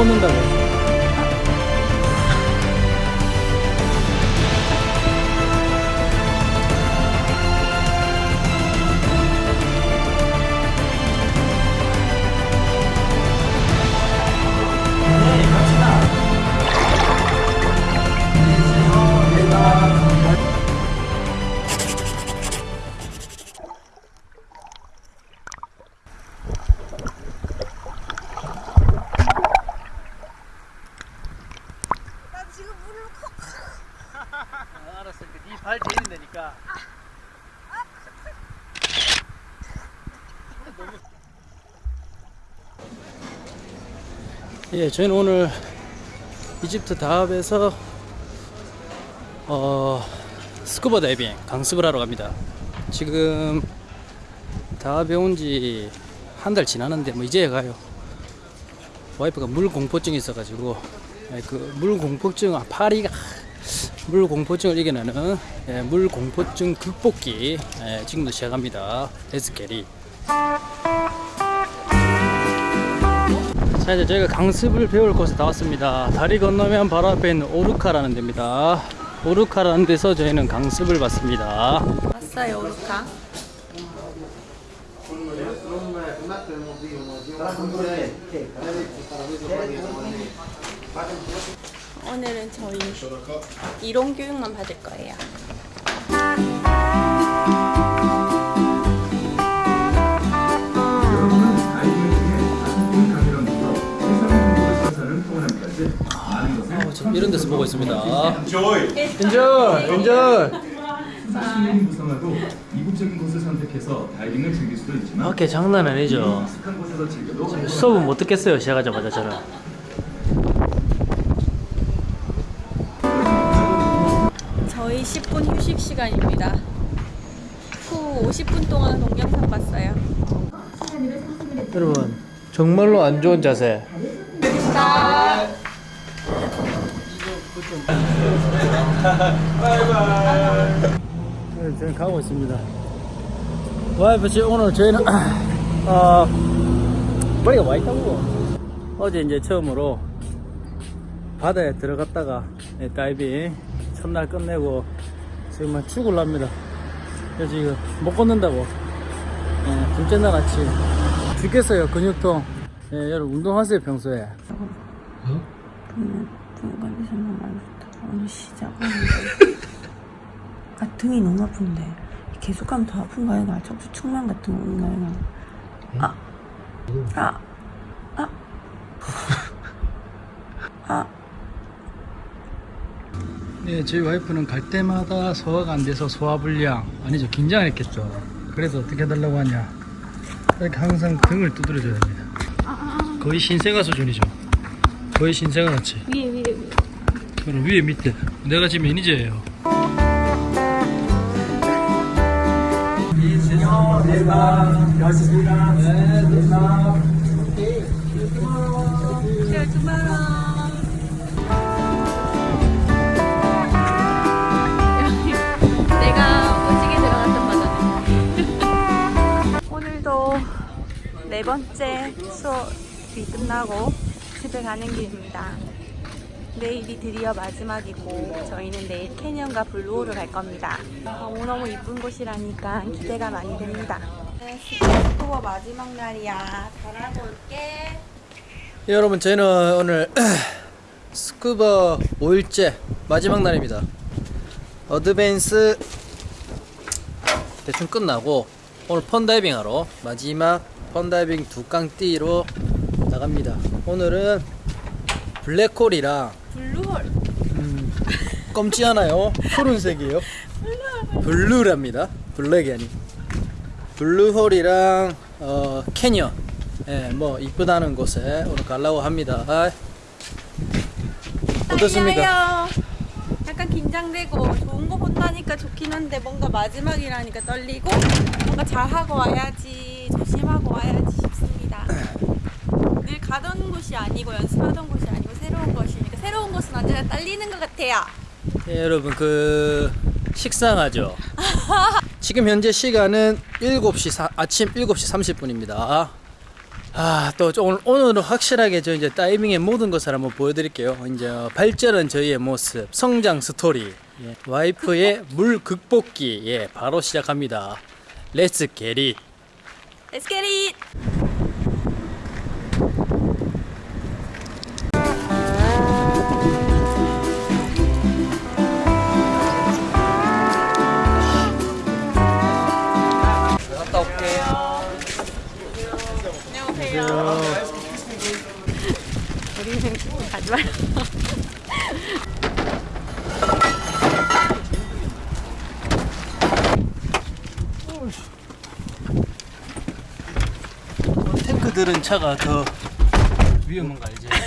꽂는다고 컵. 알았어 네발 제일 되니까 예, 저희는 오늘 이집트 다합에서 어, 스쿠버 다이빙 강습을 하러 갑니다. 지금 다합에 온 지 한 달 지났는데 뭐 이제 가요. 와이프가 물 공포증이 있어가지고 예, 그 물 공포증 아 파리가 물 공포증을 이겨내는 예, 물 공포증 극복기 예, 지금도 시작합니다. 에스케리. 자 이제 저희가 강습을 배울 곳에 나왔습니다. 다리 건너면 바로 앞에 있는 오르카라는 데입니다. 오르카라는 데서 저희는 강습을 받습니다. 왔어요 오르카. 오늘은 저희 이론 교육만 받을 거예요. 어, 이런 데서 보고 있습니다. enjoy! 엔절! 엔절! 수영이 무성하고 이국적인 곳을 선택해서 다이빙을 즐길 수도 있지만 오케이 장난 아니죠. 수업은 못 듣겠어요 시작하자마자 저는. 저희 10분 휴식 시간입니다. 후 50분 동안 동영상 봤어요. 여러분 정말로 안 좋은 자세. 네, 저는 가고 있습니다. 와이프 지금 오늘 저희는 어, 머리가 와 있다고. 어제 이제 처음으로 바다에 들어갔다가 네, 다이빙 첫날 끝내고 지금 막 죽을랍니다. 그래서 지금 못 걷는다고. 네, 둘째 날 아침 죽겠어요 근육통. 예, 여러분 운동하세요 평소에. 분 컨디션 너무 안 좋다. 오늘 시작은 아 등이 너무 아픈데 계속하면 더 아픈가요? 나 자꾸 측만 같은 거 오나요? 아, 아, 아, 아. 네, 저희 와이프는 갈 때마다 소화가 안 돼서 소화불량 아니죠 긴장했겠죠. 그래서 어떻게 해달라고 하냐 이렇게 항상 등을 두드려줘야 됩니다. 거의 신생아 수준이죠. 거의 신생아 같이. 위에 위에 위에. 그럼 위에 밑에. 내가 지금 매니저예요. 내 네 번째 수업이 끝나고 집에 가는 길입니다. 내일이 드디어 마지막이고 저희는 내일 캐년과 블루홀을 갈 겁니다. 너무너무 이쁜 곳이라니까 기대가 많이 됩니다. 스쿠버 마지막 날이야. 잘하고 올게. 예, 여러분 저희는 오늘 스쿠버 5일째 마지막 날입니다. advance 대충 끝나고 오늘 fun 다이빙 하러 마지막 fun 다이빙 두 깡 뛰러 나갑니다. 오늘은 블랙홀이랑 블루홀. 음, 검지 않아요. 푸른색이에요. Blue랍니다. Black이 아니. 블루홀이랑 어, 캐년. 예, 뭐 이쁘다는 곳에 오늘 가려고 합니다. 어떻습니까? 약간 긴장되고 좋은 거 본다니까 좋긴 한데 뭔가 마지막이라니까 떨리고 뭔가 잘하고 와야지 조심하고 와야지 싶습니다. 늘 가던 곳이 아니고 연습하던 곳이 아니고 새로운 것이니까 새로운 곳은 언제나 떨리는 것 같아요. 예, 여러분 그 식상하죠. 지금 현재 시간은 7시 사- 아침 7시 30분입니다. 아, 또 오늘, 오늘은 확실하게 저 이제 다이빙의 모든 것을 한번 보여드릴게요. 이제 어, 발전은 저희의 모습, 성장 스토리, 예, 와이프의 물 극복기, 예, 바로 시작합니다. 렛츠 게릿. Let's get it! 갔다 올게요. 안녕하세요. 우리는 가지 말고. 탱 크들은 차가 더 위험한 거 알지?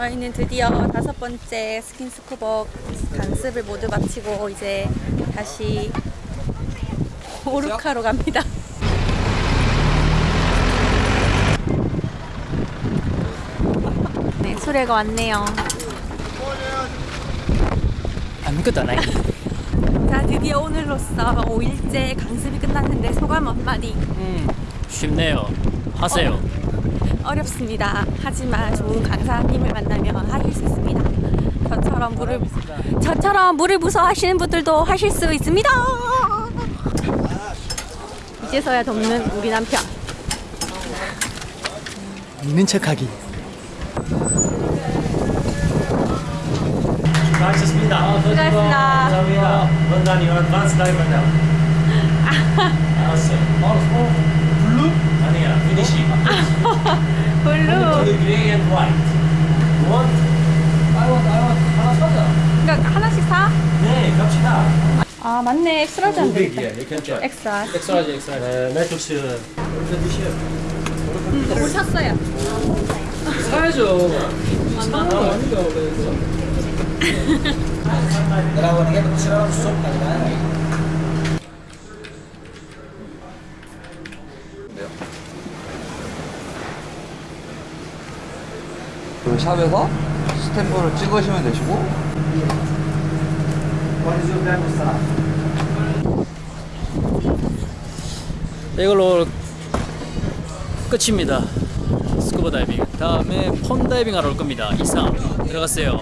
저희는 드디어 다섯 번째 스킨스쿠버 강습을 모두 마치고 이제 다시 오르카로 갑니다. 네, 수레가 왔네요. 아무것도 안. 자, 드디어 오늘로써 5일째 강습이 끝났는데 소감 한마디. 음, 쉽네요. 하세요. 어 렵습니다. 하지만 좋은 강사님을 만나면 하실 수 있습니다. 저처럼 물을 저처럼 물을 무서워하시는 분들도 하실 수 있습니다. 이제서야 돕는 우리 남편. 있는 척하기. 수고하셨습니다. 수고하셨습니다. 감사합니다. 원단 이런 advanced diver now. 알았어요. Blue? 아니야, finish. Blue. Blue, gray and white. One? 하나 사자. 그러니까 하나씩 사? 네, 갑시다. 아 맞네. extra large 안 되겠다. Extra. X-large, X-large. 네, 매트릭스. 이렇게 드시요. 뭘 샀어요? 사야죠. 사는 거 아닌가, 그래서. 그 샵에서 스탬프를 찍으시면 되시고 이걸로 끝입니다. 스쿠버 다이빙. 다음에 fun 다이빙 하러 올 겁니다. 이상. 들어갔어요